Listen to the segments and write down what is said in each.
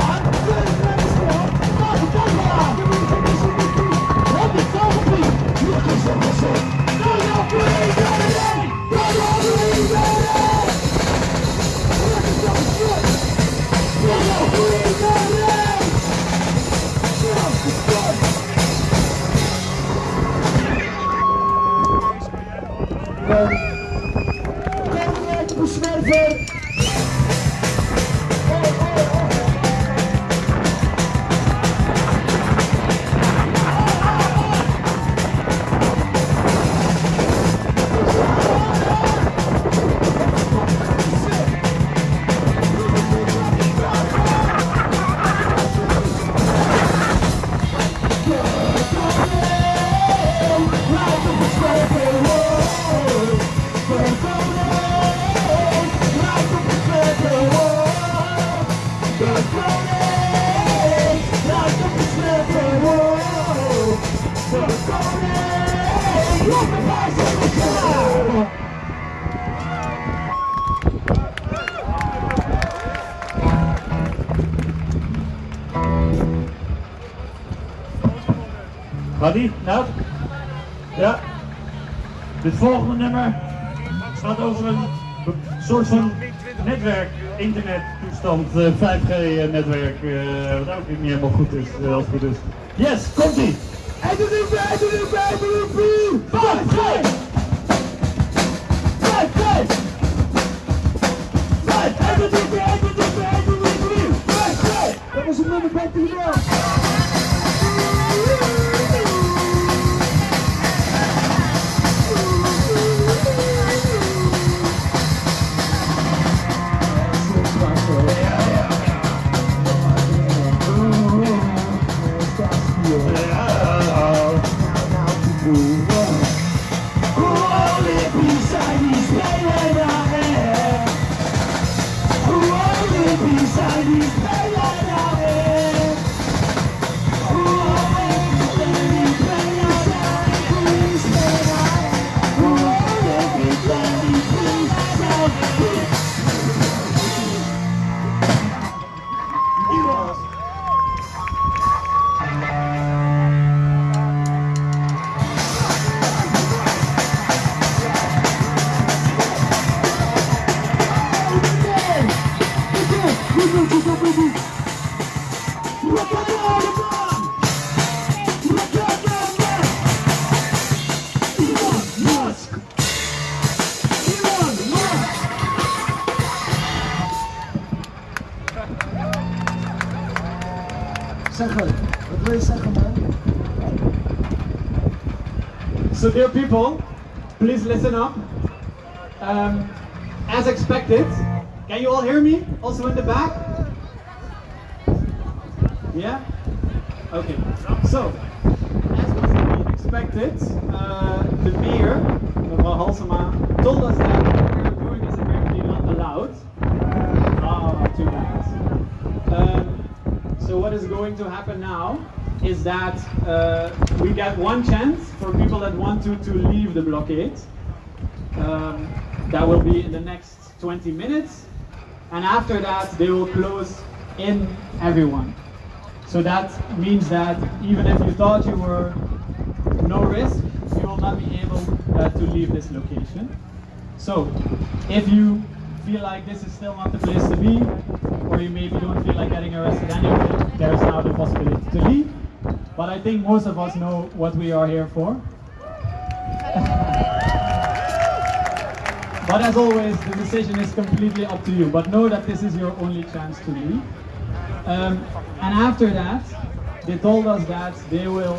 Gaat die? Nou? Ja. Dit volgende nummer gaat over een soort van netwerk, internettoestand, 5G-netwerk, eh, eh, wat ook niet helemaal goed is, eh, als het goed is. Yes, komt ie! 1, 2, 3, 4, 1, 2, 3, 4, 1, 2, 3, 4, 5G! 5G! 5, 1, 2, 3, 4, 1, 2, 3, 4, 1, 2, 3, 4, 5G! Dat was een nummer bij So dear people, please listen up. Um, as expected, can you all hear me? Also in the back? Yeah? Okay. So, as was expected, uh, the mayor, mevrouw Halsema, told us that what we are doing is apparently not allowed. Oh, too bad. Um, so what is going to happen now is that uh, we get one chance for people that want to, to leave the blockade. Um, that will be in the next 20 minutes. And after that, they will close in everyone. So that means that even if you thought you were no risk, you will not be able uh, to leave this location. So, if you feel like this is still not the place to be, or you maybe don't feel like getting arrested anyway, there is now the possibility to leave. But I think most of us know what we are here for. But as always, the decision is completely up to you. But know that this is your only chance to leave. Um, and after that, they told us that they will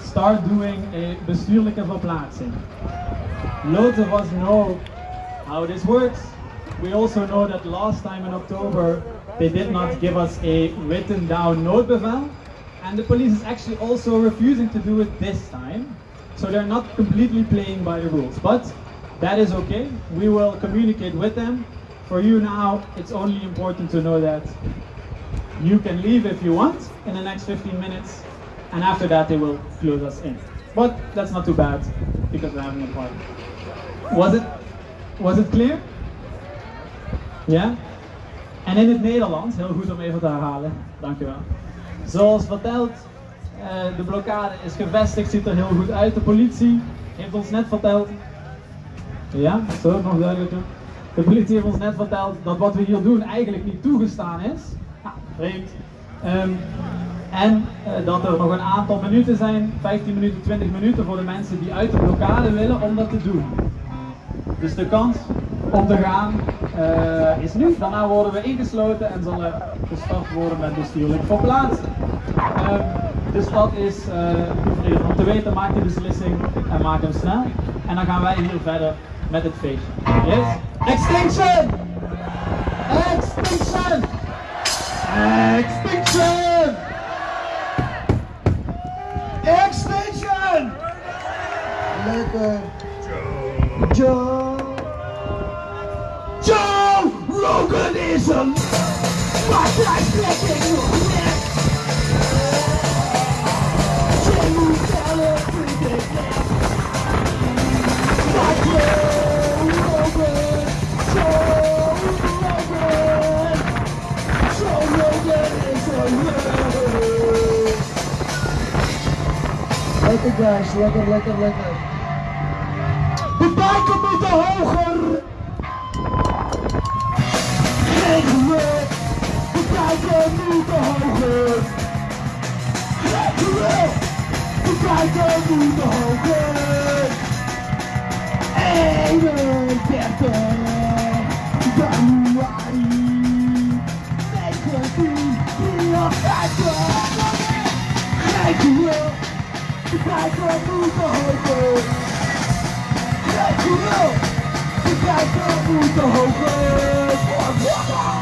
start doing a bestuurlijke verplaatsing. Loads of us know how this works. We also know that last time in October, they did not give us a written down noodbevel. And the police is actually also refusing to do it this time. So they're not completely playing by the rules. But that is okay. We will communicate with them. For you now, it's only important to know that you can leave if you want in the next 15 minutes. And after that, they will close us in. But that's not too bad because we're having a party. Was it, was it clear? Ja? En in het Nederlands, heel goed om even te herhalen, dankjewel. Zoals verteld, eh, de blokkade is gevestigd, ziet er heel goed uit. De politie heeft ons net verteld. Ja, zo nog duidelijker. De politie heeft ons net verteld dat wat we hier doen eigenlijk niet toegestaan is. Ja, vreemd. Ehm, en eh, dat er nog een aantal minuten zijn, 15 minuten, 20 minuten voor de mensen die uit de blokkade willen om dat te doen. Dus de kans om te gaan eh, is nu. Daarna worden we ingesloten en zal er gestart worden met bestuurlijk verplaatsen. Ehm, dus dat is uh, om te weten, maak die beslissing en maak hem snel. En dan gaan wij hier verder met het feestje. Yes? Extinction! Extinction! Extinction! Extinction! Lekker. Joe them. My blood's dripping wet. Chains down everything left. My soul open. Lekker guys, lekker, lekker. De moet hoger De bijken moeten hoger! Regelen! De bijken moeten hoger! 31 januari 1953 Regelen! De bijken moeten hoger! Regelen! De bijken moeten hoger! Fuck de KLM! Kakkerkalen.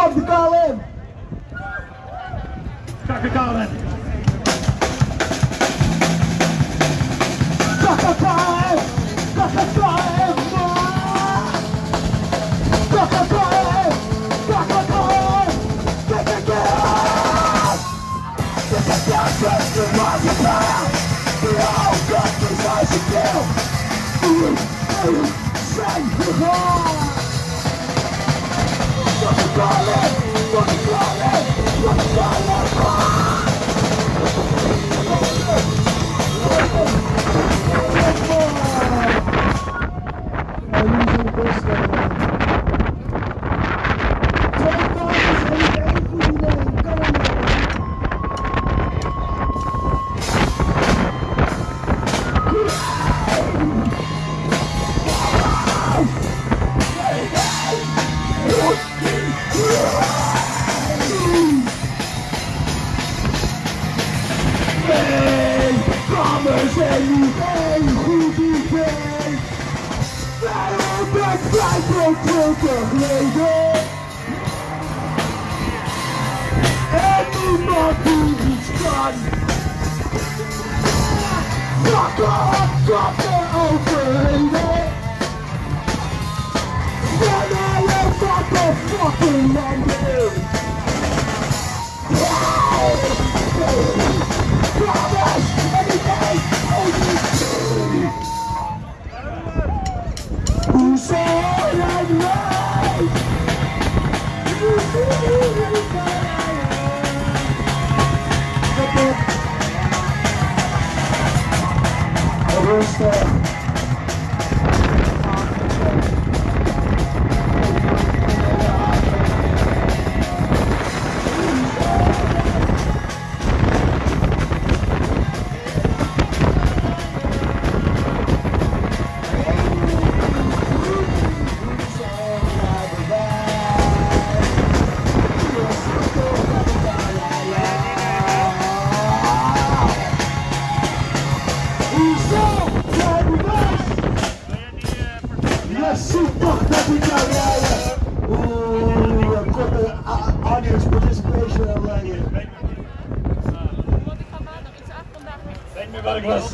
Fuck de KLM! Fuck de KLM! Fuck de KLM! Fuck de KLM! Fuck de KLM! Dit is de beste maatschappij! Jouw kast is als je wil! Oeh, oeh, zijn gegaan! Fuck De KLM! Fuck de Drop your own lady Then I will fuck the fucking numbers Promise anything only Who said I'm right? You see me Jerusalem. mübarek was.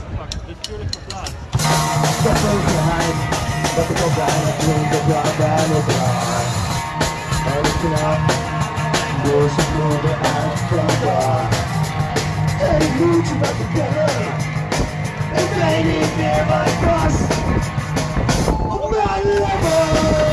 Step over behind, let it go blind, let it go blind, blind, oh blind. And it's enough, doors are moving out from blind. And it moves about the gutter, and they need near my cross. Oh my lover!